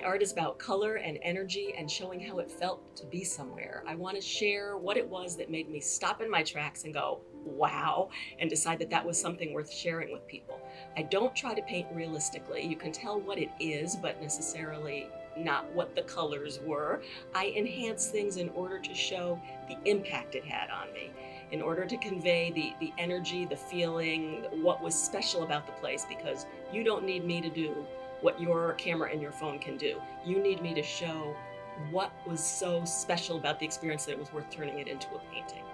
art is about color and energy and showing how it felt to be somewhere. I want to share what it was that made me stop in my tracks and go, wow, and decide that that was something worth sharing with people. I don't try to paint realistically. You can tell what it is, but necessarily not what the colors were. I enhance things in order to show the impact it had on me, in order to convey the, the energy, the feeling, what was special about the place, because you don't need me to do what your camera and your phone can do. You need me to show what was so special about the experience that it was worth turning it into a painting.